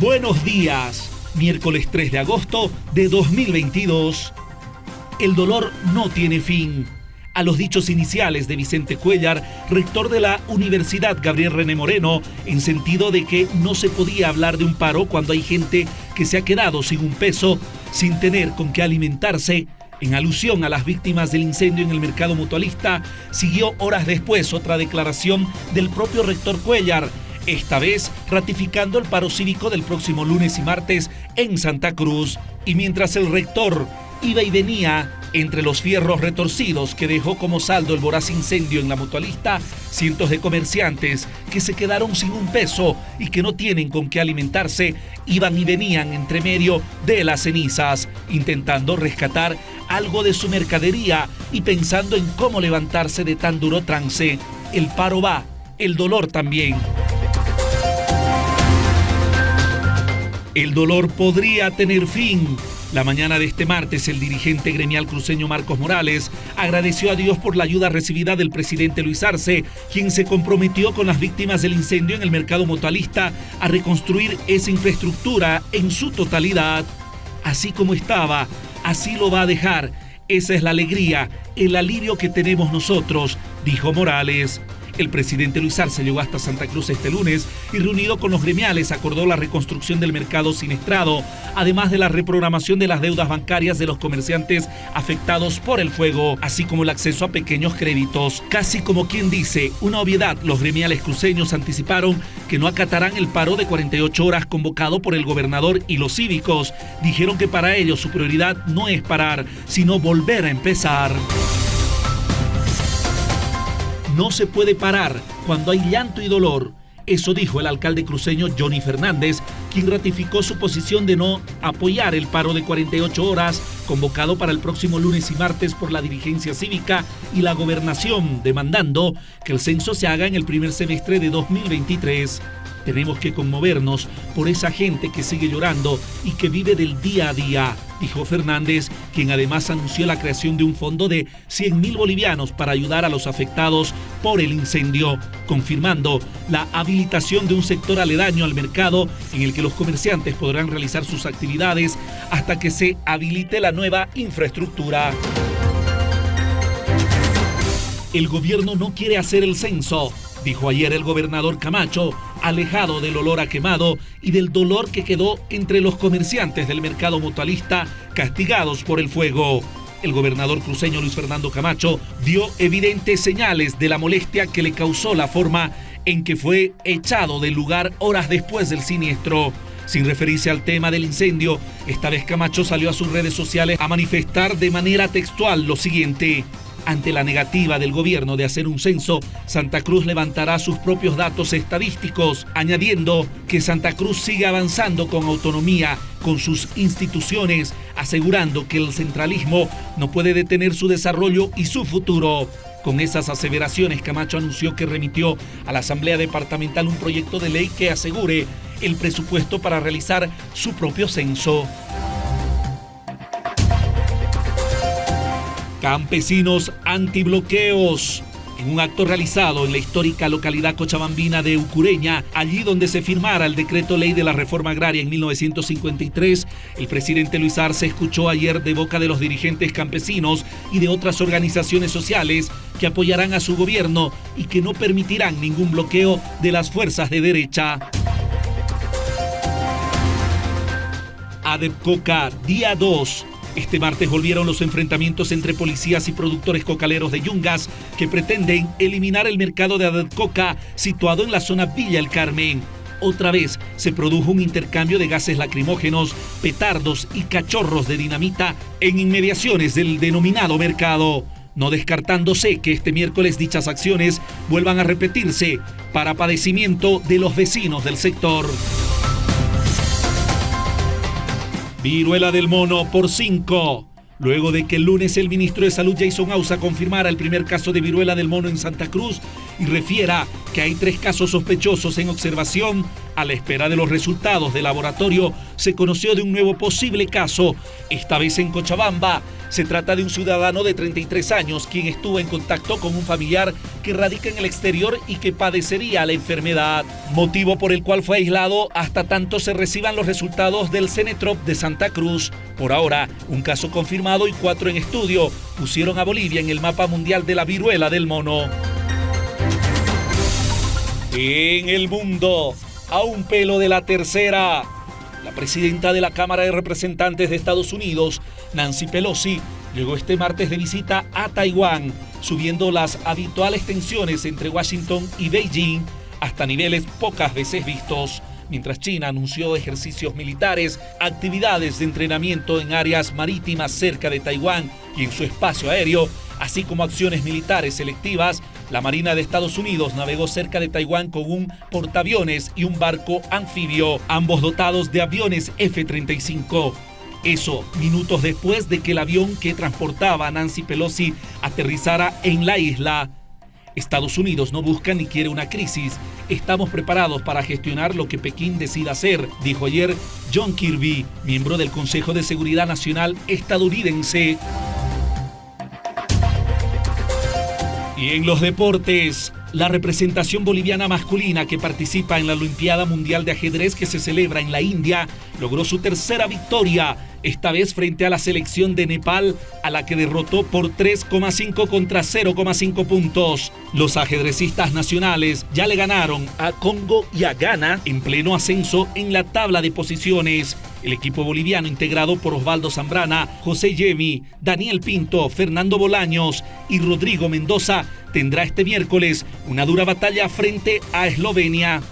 Buenos días, miércoles 3 de agosto de 2022. El dolor no tiene fin. A los dichos iniciales de Vicente Cuellar, rector de la Universidad Gabriel René Moreno, en sentido de que no se podía hablar de un paro cuando hay gente que se ha quedado sin un peso, sin tener con qué alimentarse, en alusión a las víctimas del incendio en el mercado mutualista, siguió horas después otra declaración del propio rector Cuellar, esta vez ratificando el paro cívico del próximo lunes y martes en Santa Cruz. Y mientras el rector iba y venía entre los fierros retorcidos que dejó como saldo el voraz incendio en la mutualista, cientos de comerciantes que se quedaron sin un peso y que no tienen con qué alimentarse, iban y venían entre medio de las cenizas, intentando rescatar algo de su mercadería y pensando en cómo levantarse de tan duro trance. El paro va, el dolor también. El dolor podría tener fin. La mañana de este martes, el dirigente gremial cruceño Marcos Morales agradeció a Dios por la ayuda recibida del presidente Luis Arce, quien se comprometió con las víctimas del incendio en el mercado mutualista a reconstruir esa infraestructura en su totalidad. Así como estaba, así lo va a dejar. Esa es la alegría, el alivio que tenemos nosotros, dijo Morales. El presidente Luis Arce llegó hasta Santa Cruz este lunes y reunido con los gremiales acordó la reconstrucción del mercado siniestrado, además de la reprogramación de las deudas bancarias de los comerciantes afectados por el fuego, así como el acceso a pequeños créditos. Casi como quien dice, una obviedad, los gremiales cruceños anticiparon que no acatarán el paro de 48 horas convocado por el gobernador y los cívicos. Dijeron que para ellos su prioridad no es parar, sino volver a empezar. No se puede parar cuando hay llanto y dolor. Eso dijo el alcalde cruceño Johnny Fernández, quien ratificó su posición de no apoyar el paro de 48 horas convocado para el próximo lunes y martes por la dirigencia cívica y la gobernación, demandando que el censo se haga en el primer semestre de 2023. Tenemos que conmovernos por esa gente que sigue llorando y que vive del día a día, dijo Fernández, quien además anunció la creación de un fondo de 100 mil bolivianos para ayudar a los afectados por el incendio, confirmando la habilitación de un sector aledaño al mercado en el que los comerciantes podrán realizar sus actividades hasta que se habilite la nueva infraestructura. El gobierno no quiere hacer el censo, dijo ayer el gobernador Camacho, alejado del olor a quemado y del dolor que quedó entre los comerciantes del mercado mutualista castigados por el fuego. El gobernador cruceño Luis Fernando Camacho dio evidentes señales de la molestia que le causó la forma en que fue echado del lugar horas después del siniestro. Sin referirse al tema del incendio, esta vez Camacho salió a sus redes sociales a manifestar de manera textual lo siguiente. Ante la negativa del gobierno de hacer un censo, Santa Cruz levantará sus propios datos estadísticos, añadiendo que Santa Cruz sigue avanzando con autonomía, con sus instituciones, asegurando que el centralismo no puede detener su desarrollo y su futuro. Con esas aseveraciones, Camacho anunció que remitió a la Asamblea Departamental un proyecto de ley que asegure el presupuesto para realizar su propio censo. Campesinos antibloqueos. En un acto realizado en la histórica localidad cochabambina de Ucureña, allí donde se firmara el decreto ley de la reforma agraria en 1953, el presidente Luis Arce escuchó ayer de boca de los dirigentes campesinos y de otras organizaciones sociales que apoyarán a su gobierno y que no permitirán ningún bloqueo de las fuerzas de derecha. Adepcoca, día 2. Este martes volvieron los enfrentamientos entre policías y productores cocaleros de Yungas que pretenden eliminar el mercado de Coca situado en la zona Villa El Carmen. Otra vez se produjo un intercambio de gases lacrimógenos, petardos y cachorros de dinamita en inmediaciones del denominado mercado, no descartándose que este miércoles dichas acciones vuelvan a repetirse para padecimiento de los vecinos del sector. Viruela del mono por 5. Luego de que el lunes el ministro de Salud Jason Ausa confirmara el primer caso de viruela del mono en Santa Cruz y refiera que hay tres casos sospechosos en observación, a la espera de los resultados del laboratorio se conoció de un nuevo posible caso, esta vez en Cochabamba, Se trata de un ciudadano de 33 años quien estuvo en contacto con un familiar que radica en el exterior y que padecería la enfermedad, motivo por el cual fue aislado hasta tanto se reciban los resultados del Cenetrop de Santa Cruz. Por ahora, un caso confirmado y cuatro en estudio pusieron a Bolivia en el mapa mundial de la viruela del mono. En el mundo, a un pelo de la tercera. La presidenta de la Cámara de Representantes de Estados Unidos, Nancy Pelosi, llegó este martes de visita a Taiwán, subiendo las habituales tensiones entre Washington y Beijing hasta niveles pocas veces vistos, mientras China anunció ejercicios militares, actividades de entrenamiento en áreas marítimas cerca de Taiwán y en su espacio aéreo, así como acciones militares selectivas la Marina de Estados Unidos navegó cerca de Taiwán con un portaaviones y un barco anfibio, ambos dotados de aviones F-35. Eso, minutos después de que el avión que transportaba a Nancy Pelosi aterrizara en la isla. Estados Unidos no busca ni quiere una crisis. Estamos preparados para gestionar lo que Pekín decida hacer, dijo ayer John Kirby, miembro del Consejo de Seguridad Nacional estadounidense. Y en los deportes, la representación boliviana masculina que participa en la Olimpiada Mundial de Ajedrez que se celebra en la India logró su tercera victoria, esta vez frente a la selección de Nepal, a la que derrotó por 3,5 contra 0,5 puntos. Los ajedrecistas nacionales ya le ganaron a Congo y a Ghana en pleno ascenso en la tabla de posiciones. El equipo boliviano integrado por Osvaldo Zambrana, José Yemi, Daniel Pinto, Fernando Bolaños y Rodrigo Mendoza tendrá este miércoles una dura batalla frente a Eslovenia.